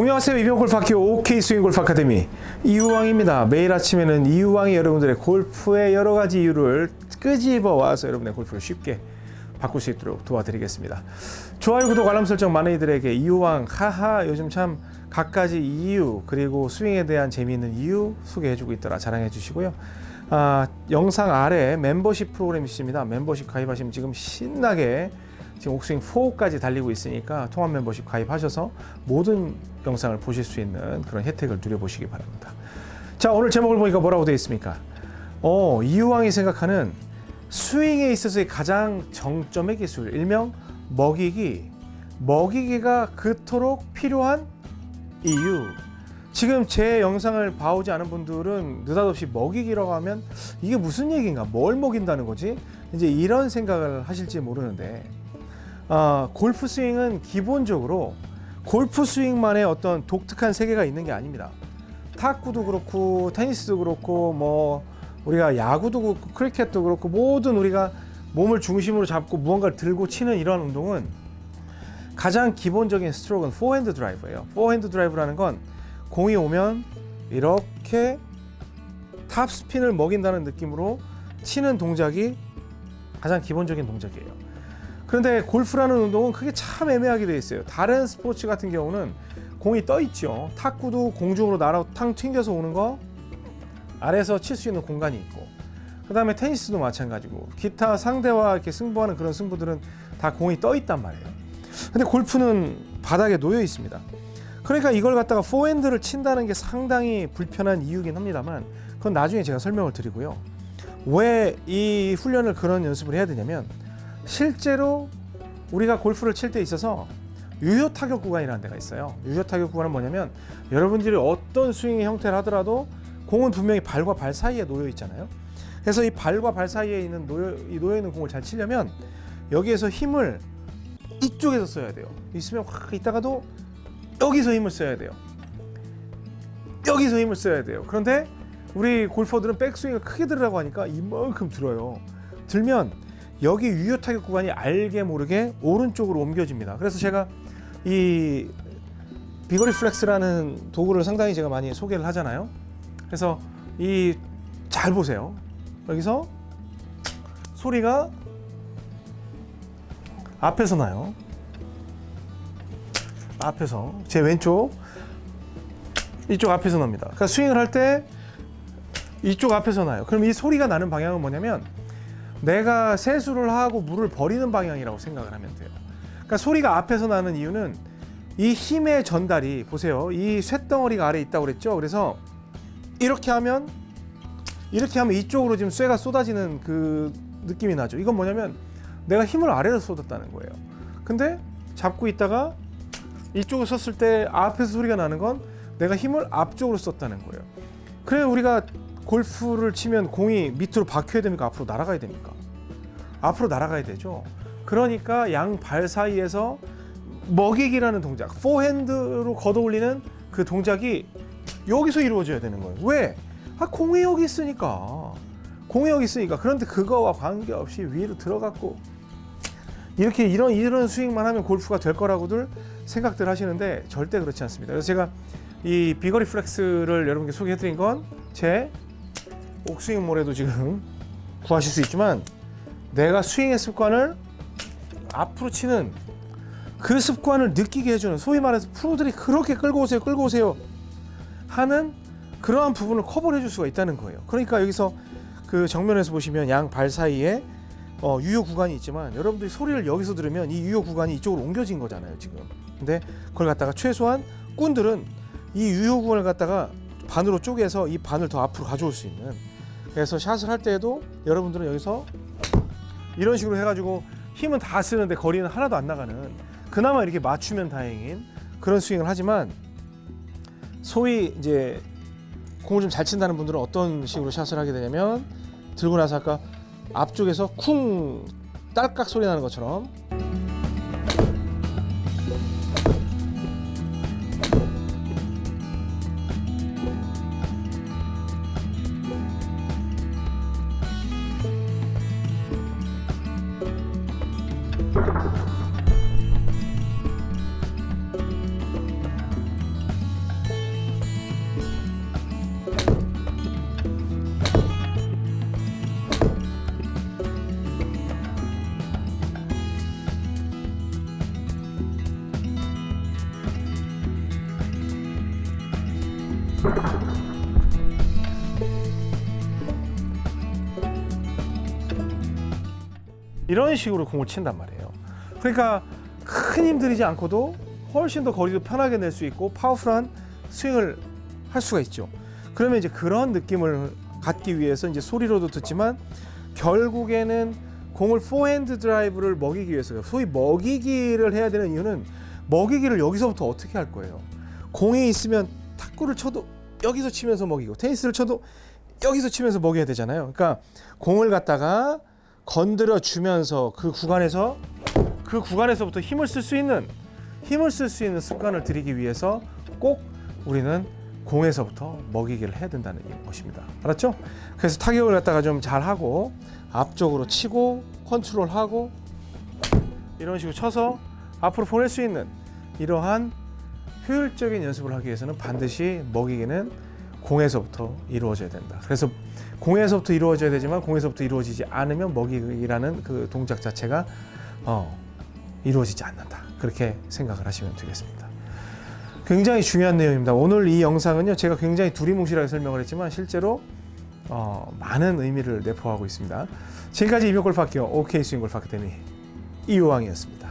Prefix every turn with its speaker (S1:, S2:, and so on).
S1: 안녕하세요. 이병 골프학교 OK 스윙 골프 아카데미. 이유왕입니다. 매일 아침에는 이유왕이 여러분들의 골프의 여러 가지 이유를 끄집어 와서 여러분의 골프를 쉽게 바꿀 수 있도록 도와드리겠습니다. 좋아요 구독 알람 설정 많은 이들에게 이유왕 하하 요즘 참 갖가지 이유 그리고 스윙에 대한 재미있는 이유 소개해주고 있더라. 자랑해 주시고요. 아, 영상 아래 멤버십 프로그램이 있습니다. 멤버십 가입하시면 지금 신나게 지금 옥스윙 4까지 달리고 있으니까 통합 멤버십 가입하셔서 모든 영상을 보실 수 있는 그런 혜택을 누려보시기 바랍니다. 자 오늘 제목을 보니까 뭐라고 되어 있습니까? 어 이유왕이 생각하는 스윙에 있어서의 가장 정점의 기술 일명 먹이기 먹이기가 그토록 필요한 이유 지금 제 영상을 봐오지 않은 분들은 느닷없이 먹이기라고 하면 이게 무슨 얘기인가 뭘 먹인다는 거지 이제 이런 생각을 하실지 모르는데 어, 골프 스윙은 기본적으로 골프 스윙만의 어떤 독특한 세계가 있는 게 아닙니다. 탁구도 그렇고 테니스도 그렇고 뭐 우리가 야구도 그렇고 크리켓도 그렇고 모든 우리가 몸을 중심으로 잡고 무언가를 들고 치는 이러한 운동은 가장 기본적인 스트로크는 포핸드 드라이브예요. 포핸드 드라이브라는 건 공이 오면 이렇게 top spin을 먹인다는 느낌으로 치는 동작이 가장 기본적인 동작이에요. 그런데 골프라는 운동은 그게 참 애매하게 되어 있어요. 다른 스포츠 같은 경우는 공이 떠 있죠. 탁구도 공중으로 날아 탕 튕겨서 오는 거 아래에서 칠 수 있는 공간이 있고 그 다음에 테니스도 마찬가지고 기타 상대와 이렇게 승부하는 그런 승부들은 다 공이 떠 있단 말이에요. 근데 골프는 바닥에 놓여 있습니다. 그러니까 이걸 갖다가 포핸드를 친다는 게 상당히 불편한 이유긴 합니다만 그건 나중에 제가 설명을 드리고요. 왜 이 훈련을 그런 연습을 해야 되냐면 실제로 우리가 골프를 칠 때 있어서 유효 타격 구간이라는 데가 있어요. 유효 타격 구간은 뭐냐면 여러분들이 어떤 스윙의 형태를 하더라도 공은 분명히 발과 발 사이에 놓여 있잖아요. 그래서 이 발과 발 사이에 있는 놓여, 놓여 있는 공을 잘 치려면 여기에서 힘을 이쪽에서 써야 돼요. 있으면 확 있다가도 여기서 힘을 써야 돼요. 여기서 힘을 써야 돼요. 그런데 우리 골퍼들은 백스윙을 크게 들으라고 하니까 이만큼 들어요. 들면 여기 유효 타격 구간이 알게 모르게 오른쪽으로 옮겨집니다. 그래서 제가 이 비거리 플렉스라는 도구를 상당히 제가 많이 소개를 하잖아요. 그래서 이 잘 보세요. 여기서 소리가 앞에서 나요. 앞에서 제 왼쪽 이쪽 앞에서 납니다. 그러니까 스윙을 할 때 이쪽 앞에서 나요. 그럼 이 소리가 나는 방향은 뭐냐면 내가 세수를 하고 물을 버리는 방향이라고 생각을 하면 돼요. 그러니까 소리가 앞에서 나는 이유는 이 힘의 전달이 보세요. 이 쇳덩어리가 아래 있다고 그랬죠. 그래서 이렇게 하면 이렇게 하면 이쪽으로 지금 쇠가 쏟아지는 그 느낌이 나죠. 이건 뭐냐면 내가 힘을 아래로 쏟았다는 거예요. 근데 잡고 있다가 이쪽을 썼을 때 앞에서 소리가 나는 건 내가 힘을 앞쪽으로 썼다는 거예요. 그래 우리가 골프를 치면 공이 밑으로 박혀야 됩니까? 앞으로 날아가야 됩니까? 앞으로 날아가야 되죠. 그러니까 양 발 사이에서 먹이기라는 동작, 포핸드로 걷어올리는 그 동작이 여기서 이루어져야 되는 거예요. 왜? 아, 공이 여기 있으니까. 공이 여기 있으니까. 그런데 그거와 관계없이 위로 들어갔고 이렇게 이런 이런 스윙만 하면 골프가 될 거라고들 생각들 하시는데 절대 그렇지 않습니다. 그래서 제가 이 비거리 플렉스를 여러분께 소개해드린 건 제 옥스윙몰에도 지금 구하실 수 있지만 내가 스윙의 습관을 앞으로 치는 그 습관을 느끼게 해주는 소위 말해서 프로들이 그렇게 끌고 오세요 끌고 오세요 하는 그러한 부분을 커버를 해줄 수가 있다는 거예요. 그러니까 여기서 그 정면에서 보시면 양 발 사이에 어, 유효 구간이 있지만 여러분들이 소리를 여기서 들으면 이 유효 구간이 이쪽으로 옮겨진 거잖아요 지금. 근데 그걸 갖다가 최소한 꾼들은 이 유효 구간을 갖다가 반으로 쪼개서 이 반을 더 앞으로 가져올 수 있는 그래서 샷을 할 때에도 여러분들은 여기서 이런 식으로 해가지고 힘은 다 쓰는데 거리는 하나도 안 나가는 그나마 이렇게 맞추면 다행인 그런 스윙을 하지만 소위 이제 공을 좀 잘 친다는 분들은 어떤 식으로 샷을 하게 되냐면 들고 나서 아까 앞쪽에서 쿵 딸깍 소리 나는 것처럼 이런 식으로 공을 친단 말이에요. 그러니까 큰 힘 들이지 않고도 훨씬 더 거리도 편하게 낼 수 있고 파워풀한 스윙을 할 수가 있죠. 그러면 이제 그런 느낌을 갖기 위해서 이제 소리로도 듣지만 결국에는 공을 포핸드 드라이브를 먹이기 위해서 소위 먹이기를 해야 되는 이유는 먹이기를 여기서부터 어떻게 할 거예요. 공이 있으면 탁구를 쳐도 여기서 치면서 먹이고 테니스를 쳐도 여기서 치면서 먹여야 되잖아요. 그러니까 공을 갖다가 건드려 주면서 그 구간에서 그 구간에서부터 힘을 쓸 수 있는 힘을 쓸 수 있는 습관을 들이기 위해서 꼭 우리는 공에서부터 먹이기를 해야 된다는 것입니다. 알았죠? 그래서 타격을 갖다가 좀 잘하고 앞쪽으로 치고 컨트롤하고 이런 식으로 쳐서 앞으로 보낼 수 있는 이러한 효율적인 연습을 하기 위해서는 반드시 먹이기는 공에서부터 이루어져야 된다. 그래서 공에서부터 이루어져야 되지만 공에서부터 이루어지지 않으면 먹이기라는 그 동작 자체가 어, 이루어지지 않는다. 그렇게 생각을 하시면 되겠습니다. 굉장히 중요한 내용입니다. 오늘 이 영상은요, 제가 굉장히 두리뭉실하게 설명을 했지만 실제로 어, 많은 의미를 내포하고 있습니다. 지금까지 이병골프 학교 OK 스윙골프 아카데미 이유왕이었습니다.